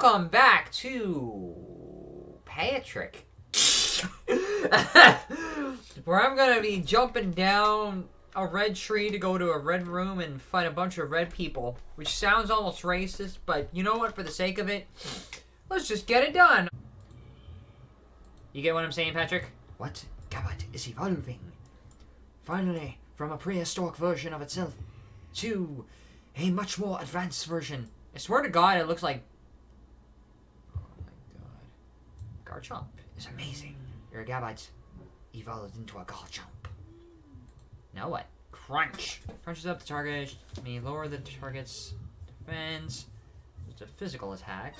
welcome back to Patrick. Where I'm gonna be jumping down a red tree to go to a red room and fight a bunch of red people, which sounds almost racist, but you know what? For the sake of it, let's just get it done. You get what I'm saying, Patrick? What? Gabite is evolving. Finally, from a prehistoric version of itself to a much more advanced version. I swear to God, it looks like. Oh my God. Garchomp. is amazing. Your Gabite evolved into a Garchomp. Now what? Crunch. Crunches up the target. May lower the target's defense. It's a physical attack.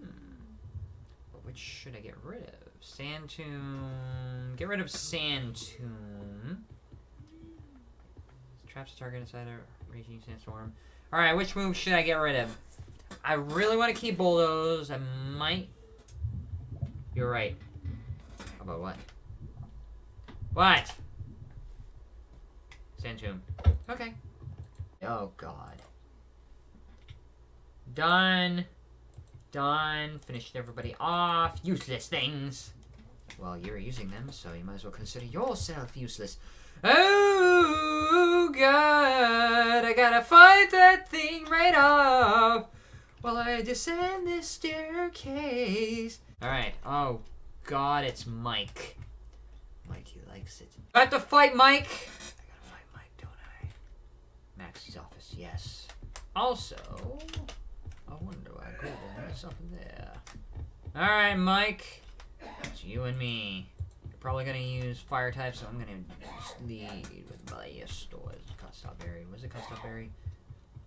Hmm. Which should I get rid of? Sand Tomb. Get rid of Sand Tomb. Traps target inside a raging sandstorm. Alright, which move should I get rid of? I really want to keep Bulldoze. I might... You're right. How about what? What? Sand Tomb. Okay. Oh, God. Done. Done. Finished everybody off. Useless things. Well, you're using them, so you might as well consider yourself useless. Oh, God. I gotta fight that thing right off while I descend this staircase. Alright. Oh, God, it's Mike. Mikey likes it. I have to fight Mike. I gotta find Mike, don't I? Maxie's office, yes. Also, I wonder why Golden has something there. Alright, Mike. It's you and me. You're probably gonna use fire type, so I'm gonna lead with Blastoise. Custap Berry. Was it Custap Berry?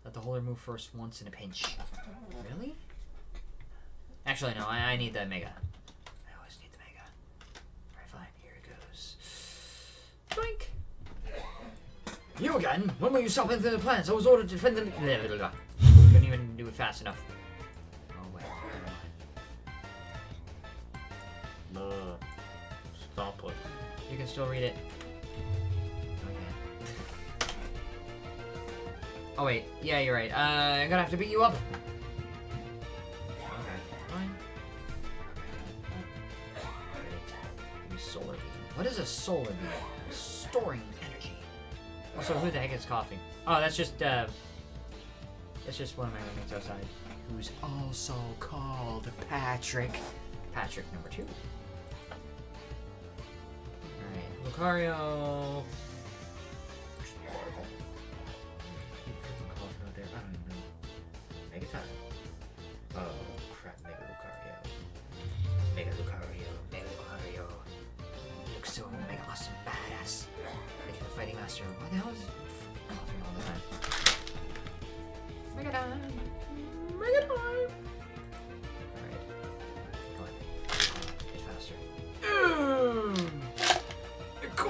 Let the holder move first once in a pinch. Really? Actually, no, I, I need the Mega. I always need the Mega. Alright, fine, here it goes. Boink. You again? When will you stop into the plans? I was ordered to defend the... Blah, blah, blah. Couldn't even do it fast enough. Oh, wait. Uh, stop it. You can still read it. Oh, Oh wait, yeah, you're right. Uh, I'm gonna have to beat you up. What is a solar beam? Storing energy. Also, who the heck is coughing? Oh, that's just, uh... That's just one of my roommates outside. Who's also called Patrick. Patrick number two. Alright, Lucario...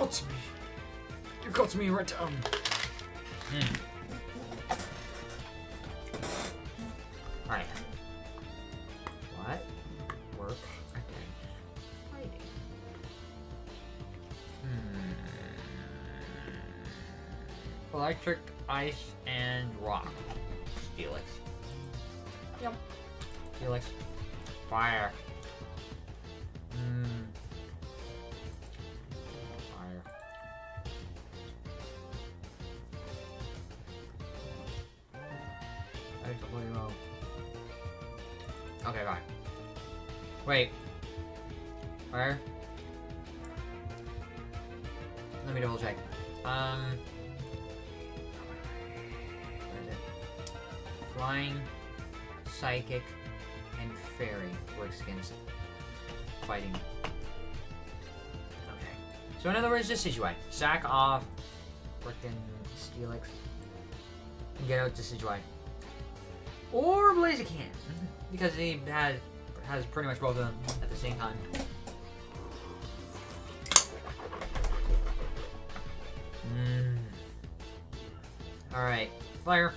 got me. You got me right down. Hmm. Alright. What? Work again. Fighting. Hmm. Electric, ice, and rock. Felix. Yep. Felix. Fire. Flying, psychic, and fairy works against fighting. Okay. So in other words, this is why. Sack off frickin' Steelix and get out Decidueye. Or Blaziken. Because he has has pretty much both of them at the same time. Mm. Alright. Fire.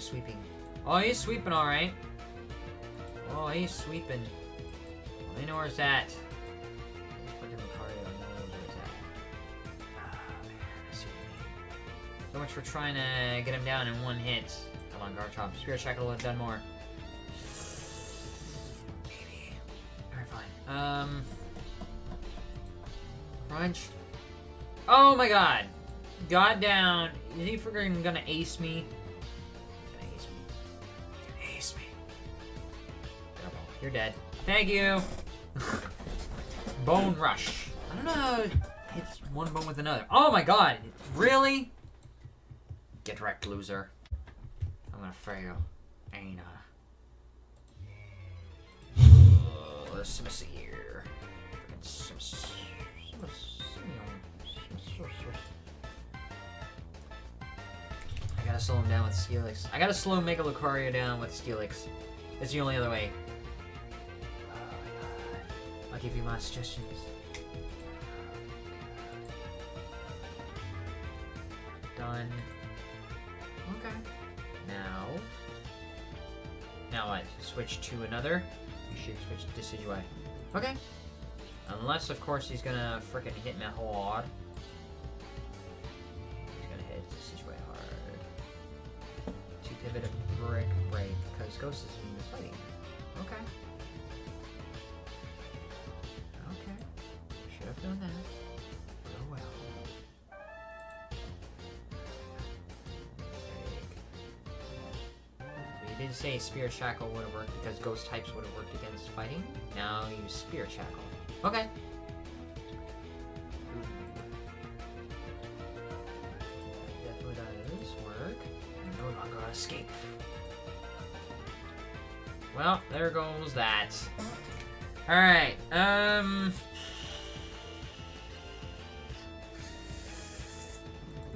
Lucario is sweeping. Oh, he's sweeping alright. Oh, he's sweeping. I know where it's at. Freaking Lucario knows where it's at. Ah, man. So much for trying to get him down in one hit. Come on, Garchomp. Spirit Shackle would have done more. Maybe. Alright, fine. Um. Crunch. Oh my god! God down. Is he freaking gonna ace me? You're dead. Thank you. bone rush. I don't know how it hits one bone with another. Oh my god! Really? Get wrecked, loser. I'm gonna fail. Ain't I? Uh, let's see here. I gotta slow him down with Steelix. I gotta slow Mega Lucario down with Steelix. It's the only other way. I'll give you my suggestions. Done. Okay. Now. Now what? Switch to another? You should switch to Decidueye. Okay. Unless, of course, he's gonna frickin' hit me hard. Spirit Shackle would have worked because Ghost types would have worked against fighting. Now use Spirit Shackle. Okay. Definitely does work. No escape. Well, there goes that. Alright, um...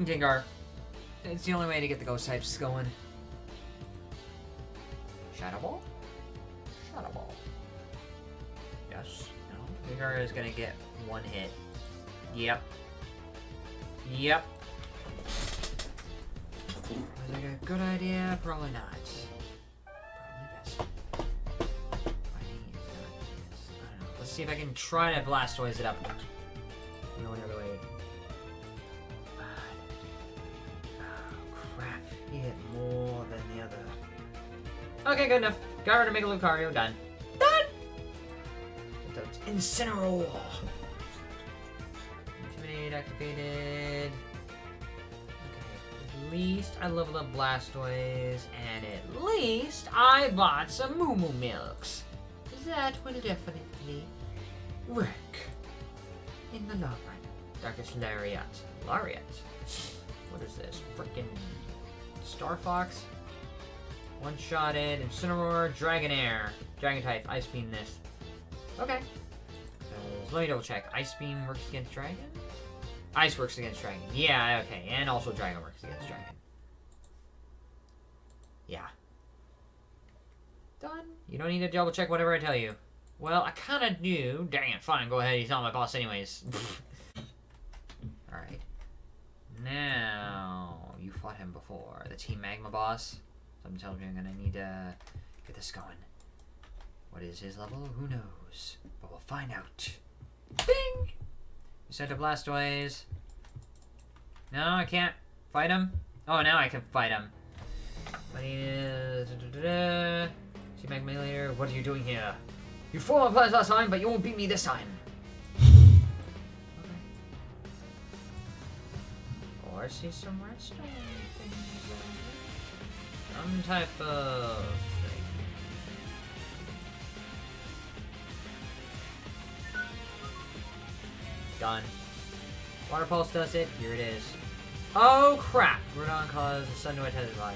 Gengar. It's the only way to get the ghost types going. Shadow Ball? Shadow Ball. Yes. No. Gengar is gonna get one hit. Yep. Yep. Was it a good idea? Probably not. Probably best. Not. I don't know. Let's see if I can try to Blastoise it up. Okay, good enough. Got rid of Mega Lucario. Done. Done! Incineroar. Intimidate activated. Okay, at least I leveled up Blastoise, and at least I bought some Moo Moo Milks. That will definitely work in the long run. Darkest Lariat. Lariat? What is this? Frickin' Star Fox? One-shotted, Incineroar, Dragonair. Dragon type, Ice Beam this. Okay. So, let me double check. Ice Beam works against Dragon? Ice works against Dragon. Yeah, okay. And also Dragon works against Dragon. Yeah. Done. You don't need to double check whatever I tell you. Well, I kind of do. Dang it, fine. Go ahead. He's not my boss anyways. Alright. Now, you fought him before. The Team Magma boss. Something tells me I'm gonna need to get this going. What is his level? Who knows? But we'll find out. Bing! You sent a Blastoise. No, I can't fight him. Oh, now I can fight him. But he is... See Magma later. What are you doing here? You fought my plans last time, but you won't beat me this time. Okay. I see some there. Some type of thing. Done. Water Pulse does it. Here it is. Oh crap! Groudon caused the sun to intensify.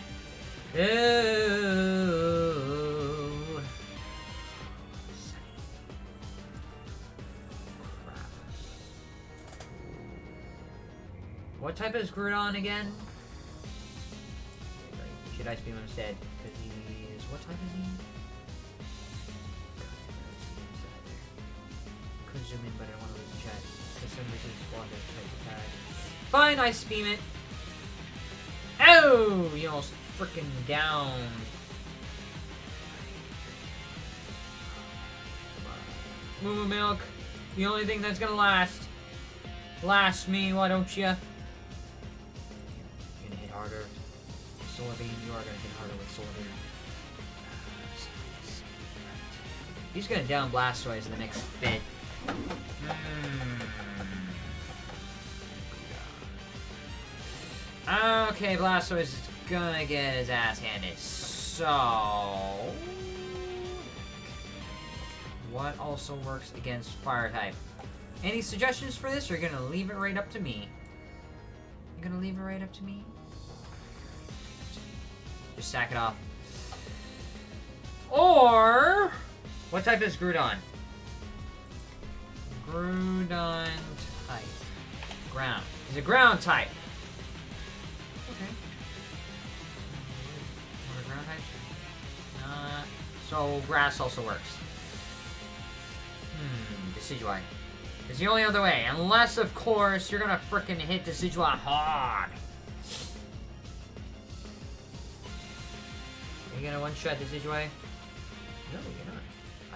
Crap. What type is Groudon again? Should Beam him instead? Because he is. What type is he? Could zoom in, but I don't want to lose the chat. For some reason, it's water type. Fine, Ice Beam it. Oh! You almost freaking down. Moo Milk. The only thing that's gonna last. Last me, why don't ya? You're gonna hit harder. Solar you are gonna hit harder with Solar He's gonna down Blastoise in the next bit. Hmm. Okay, Blastoise is gonna get his ass handed. So... What also works against Fire type? Any suggestions for this, you're gonna leave it right up to me? You're gonna leave it right up to me? Just sack it off. Or... What type is Groudon? Groudon type. Ground. He's a ground type. Okay. What ground types? Uh, so grass also works. Hmm, Decidueye. It's the only other way. Unless, of course, you're gonna frickin' hit Decidueye hard. Are you gonna one-shot this Decidueye? No, you're not.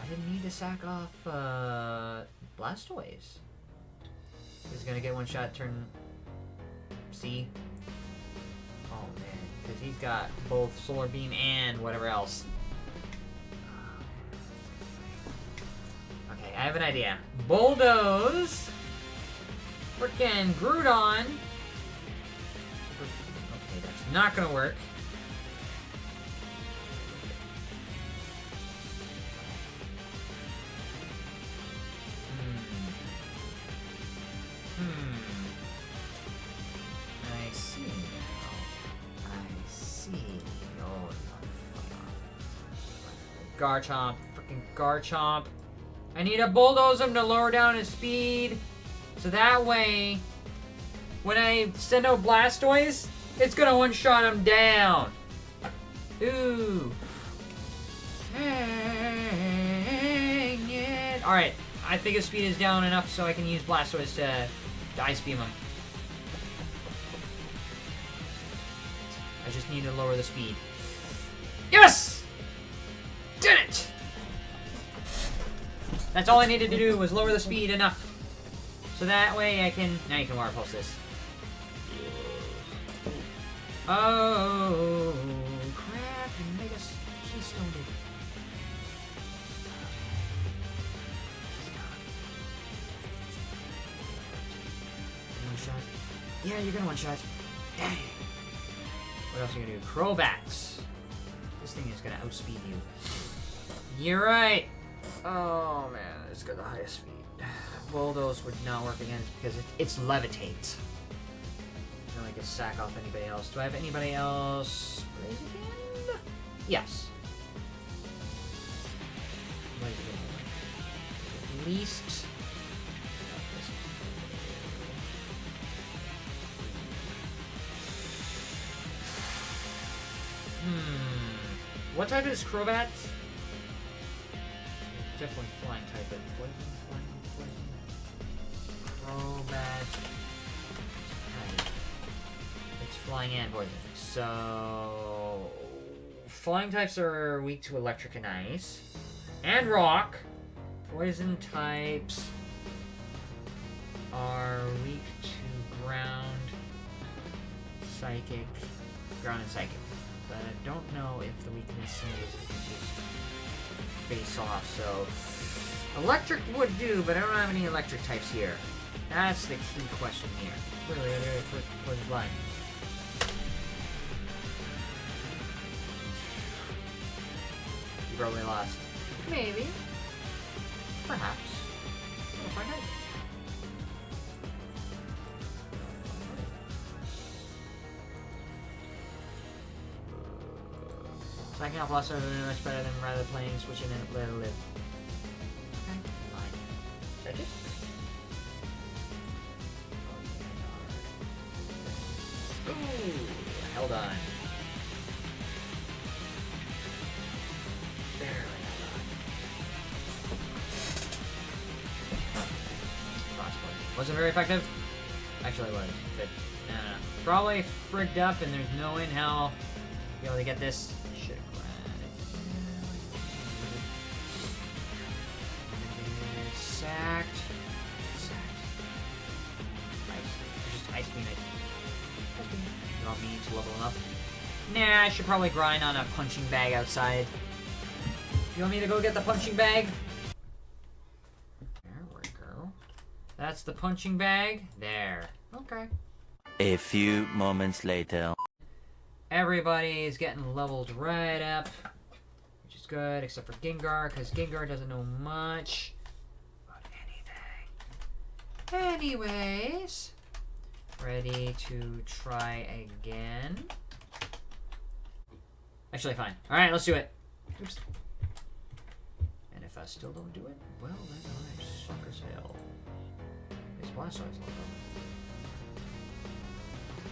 I didn't need to sack off uh, Blastoise. He's gonna get one shot turn C. Oh man, because he's got both Solar Beam and whatever else. Okay, I have an idea. Bulldoze. Frickin' Groudon. Okay, that's not gonna work. Garchomp. Freaking Garchomp. I need a bulldoze him to lower down his speed. So that way, when I send out Blastoise, it's gonna one-shot him down. Ooh. Alright, I think his speed is down enough so I can use Blastoise to, to Ice Beam him. I just need to lower the speed. Yes! That's all I needed to do was lower the speed enough. So that way I can... Now you can water pulse this. Oh, crap. Made us... She stoned. One shot. Yeah, you're gonna one shot. Dang. What else are you gonna do? Crowbacks. This thing is gonna outspeed you. You're right. Oh man, it's got the highest speed. Bulldoze would not work against because it, it's levitate. No, I can sack off anybody else. Do I have anybody else? Yes. At least. Hmm. What type is Crobat? Definitely flying type, but flying, poison. Oh, Crobat. It's flying and poison. So. Flying types are weak to electric and ice. And rock. Poison types are weak to ground, psychic, ground and psychic. But I don't know if the weakness is face off, so electric would do, but I don't have any electric types here. That's the key question here. Really, really, for the blind. You probably lost. Maybe. Perhaps. Stacking off lost are much better than rather playing switching and let it live. Okay, fine. That's it? Ooh, held on. Barely held on. Frostbite. Wasn't very effective? Actually it was, but no. Probably frigged up and there's no in hell be able to get. This. Up. Nah, I should probably grind on a punching bag outside. You want me to go get the punching bag? There we go. That's the punching bag. There. Okay. A few moments later. Everybody is getting leveled right up, which is good, except for Gengar, because Gengar doesn't know much about anything. Anyways, ready to try again. Actually, fine. All right, let's do it. Oops. And if I still don't do it, well, then I suck as hell. This Blastoise logo.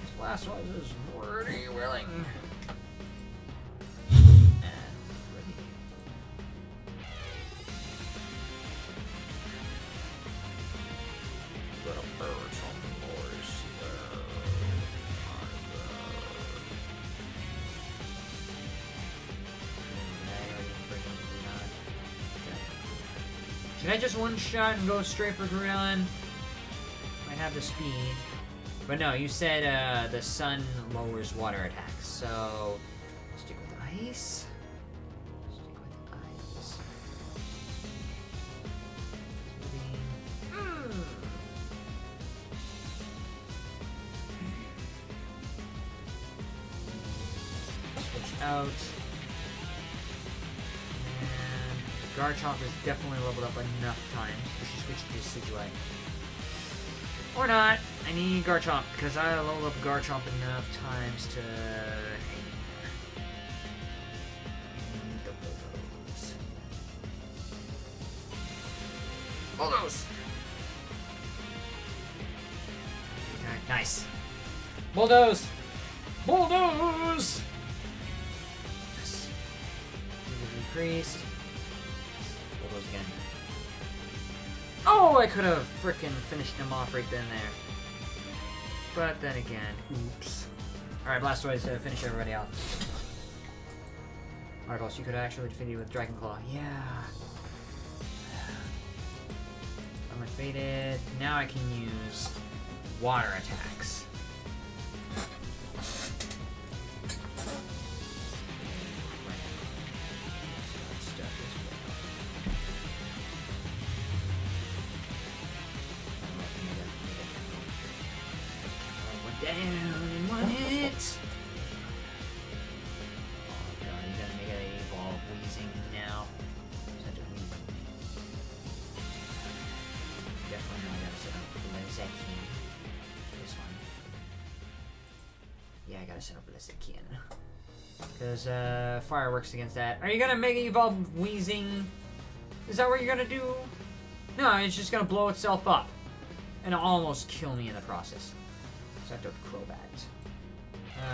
This Blastoise is pretty willing. I just one shot and go straight for Groudon? I have the speed. But no, you said uh, the sun lowers water attacks, so stick with ice. Leveled up enough times. Should switch to Decidueye. Or not. I need Garchomp, because I leveled up Garchomp enough times to Bulldoze. Bulldoze! Nice. Bulldoze! Bulldoze! Yes. Increased. Bulldoze again. Oh, I could have frickin' finished him off right then there. But then again, oops. Alright, Blastoise to finish everybody off. Marcos, you could actually defeat you with Dragon Claw. Yeah. I'm faded. Now I can use water attacks. Down in one hit. Oh god, you gotta make it evolve Weezing now. Such a Weezing. Definitely know I gotta set up Blaziken. This one. Yeah, I gotta set up Blaziken. Because uh, fire works against that. Are you gonna make it evolve Weezing? Is that what you're gonna do? No, it's just gonna blow itself up. And almost kill me in the process. I took Crobat.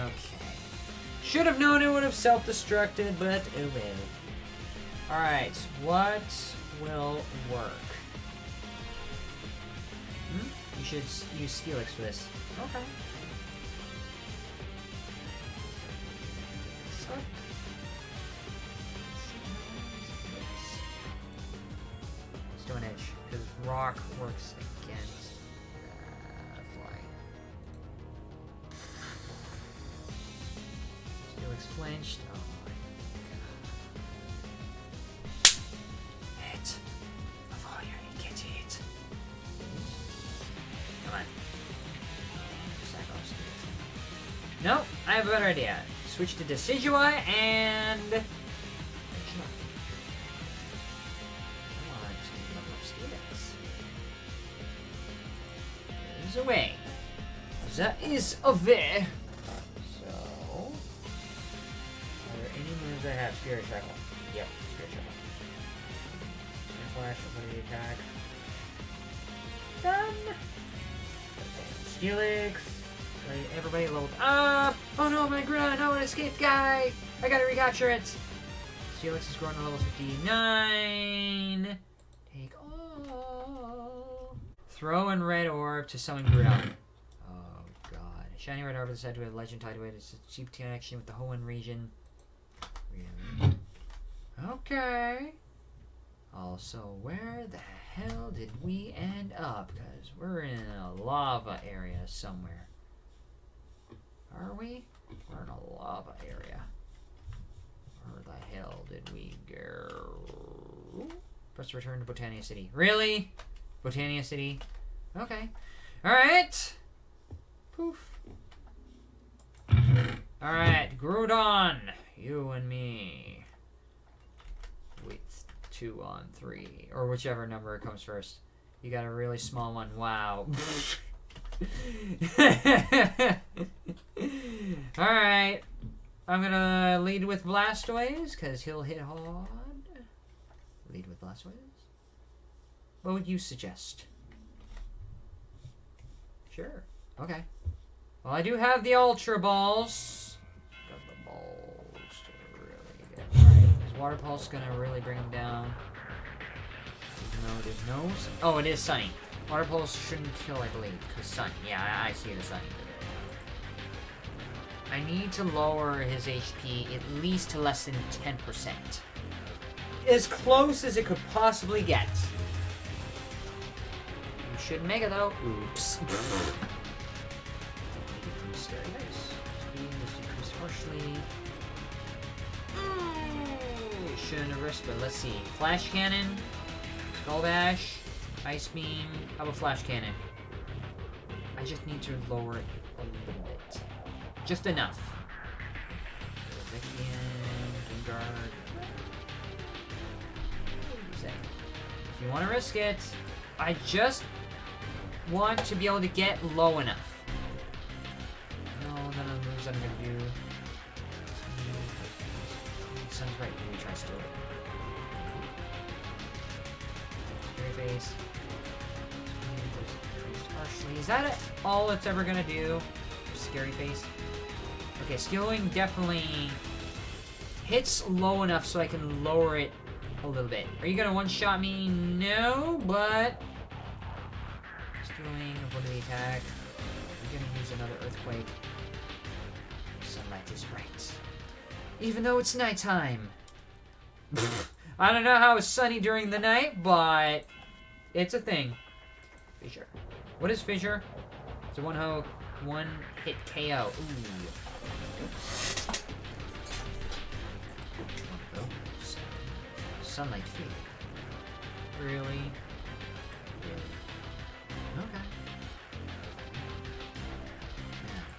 Okay. Should have known it would have self-destructed, but oh will. Alright, what will work? Hmm? You should use Steelix for this. Okay. Stone Edge, because Rock works Oh my god. Hit. Of all get hit. Come on. No, I have a better idea. Switch to Decidueye and. Come on, There's a way. That is a way. Any I have? Spirit Shackle. Yep, Spirit Shackle. Spirit Flash, ability attack. Done. Steelix. Everybody leveled up. Ah! Oh no, my grunt. Oh, an escaped guy. I gotta recapture it. Steelix is growing to level 59. Take all. Throw in red orb to summon Groudon. Oh god. Shiny red orb is said to have legend tied to it. It's a cheap connection with the Hoenn region. Okay. Also, where the hell did we end up? Because we're in a lava area somewhere. Are we? We're in a lava area. Where the hell did we go? Press return to Botania City. Really? Botania City? Okay. Alright. Poof. Alright, Groudon. You and me. Two on three. Or whichever number comes first. You got a really small one. Wow. Alright. I'm gonna lead with Blastoise, because he'll hit hard. Lead with Blastoise? What would you suggest? Sure. Okay. Well, I do have the Ultra Balls. Water Pulse is gonna really bring him down? Even though there's no. Oh, it is Sunny. Water Pulse shouldn't kill, I believe, because Sun. Yeah, I, I see the Sun. I need to lower his HP at least to less than 10%. As close as it could possibly get. You should make it though. Oops. Risked, but let's see. Flash cannon, skull bash, ice beam. How about flash cannon? I just need to lower it a little bit. Just enough. If you want to risk it, I just want to be able to get low enough. No, none of the moves I'm gonna do. Sounds right. Maybe try still. Scary face. Increased harshly. Is that all it's ever gonna do? Scary face. Okay, skilling definitely hits low enough so I can lower it a little bit. Are you gonna one-shot me? No, but skilling ability attack. I'm gonna use another earthquake. Even though it's nighttime. I don't know how it's sunny during the night, but it's a thing. Fissure. What is fissure? It's a one ho one hit KO. Ooh. Sunlight. Really? Really?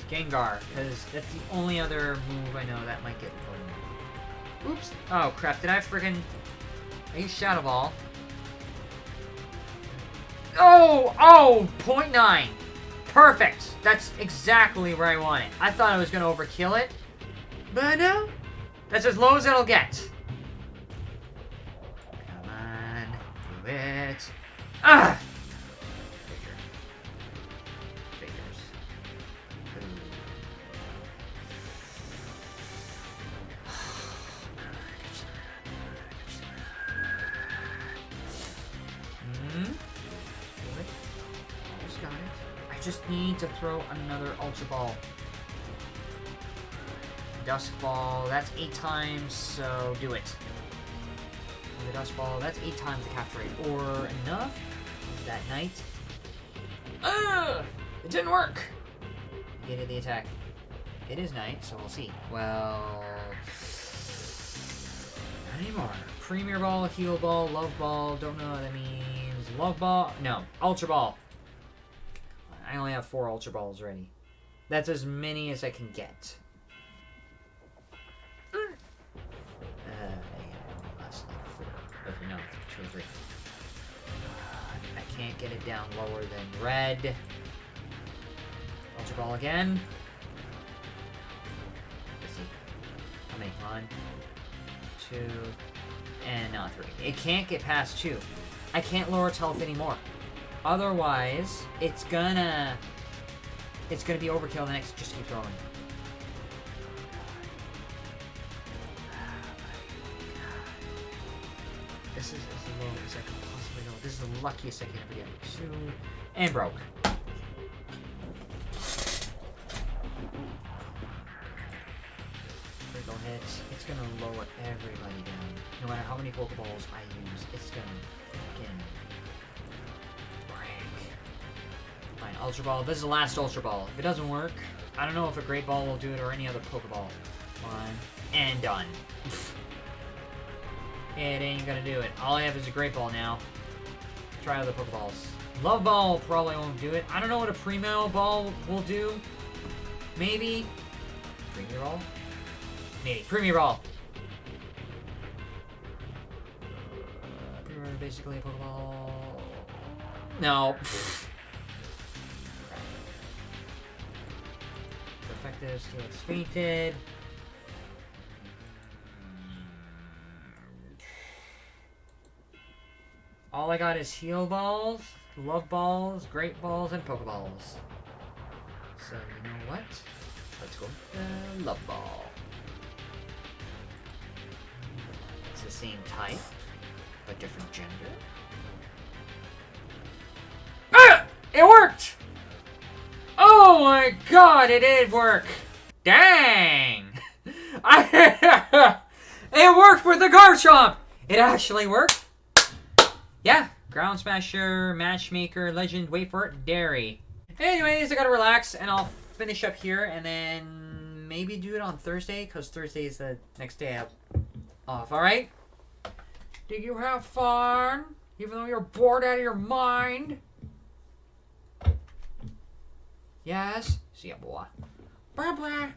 Gengar, because that's the only other move I know that might get. Oops. Oh crap, did I freaking I used Shadow Ball. Oh! Oh! Point nine! Perfect! That's exactly where I want it. I thought I was gonna overkill it. But no. That's as low as it'll get. Come on. Do it. Ah! Just need to throw another Ultra Ball. Dusk Ball, that's eight times, so do it. The Dusk Ball, that's eight times the capture rate. Or enough that night. Ugh! It didn't work! Get it the attack. It is night, so we'll see. Well... Not anymore. Premier Ball, Heal Ball, Love Ball, don't know what that means. Love Ball? No. Ultra Ball. I only have four Ultra Balls ready. That's as many as I can get. Uh, four. Okay, no, two three. Uh, I can't get it down lower than red. Ultra Ball again. Let's see. How many? One, two, and not three. It can't get past two. I can't lower health anymore. Otherwise, it's gonna... It's gonna be overkill the next just keep throwing. This is as low as I could possibly go. This is the luckiest I can ever get. Two, and broke. Critical hits. It's gonna lower everybody down. No matter how many Pokeballs I use, it's gonna freaking Ultra Ball. This is the last Ultra Ball. If it doesn't work, I don't know if a Great Ball will do it or any other Pokeball. One. And done. it ain't gonna do it. All I have is a Great Ball now. Try other Pokeballs. Love Ball probably won't do it. I don't know what a Primo Ball will do. Maybe. Premier Ball? Maybe. Premier Ball. Premier basically a Pokeball. No. Effective, still fainted. All I got is heal balls, love balls, great balls, and pokeballs. So you know what? Let's go love ball. It's the same type, but different gender. Ah! It worked! Oh my god, it did work! Dang! It worked with the Garchomp! It actually worked. Yeah, Ground Smasher, Matchmaker, Legend, wait for it, Dairy. Anyways, I gotta relax and I'll finish up here and then maybe do it on Thursday because Thursday is the next day out off, alright? Did you have fun? Even though you're bored out of your mind? Yes? See ya, boy. Bye-bye.